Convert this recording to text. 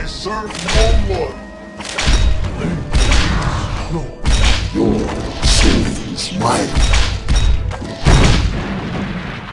I serve no one. Your sin is my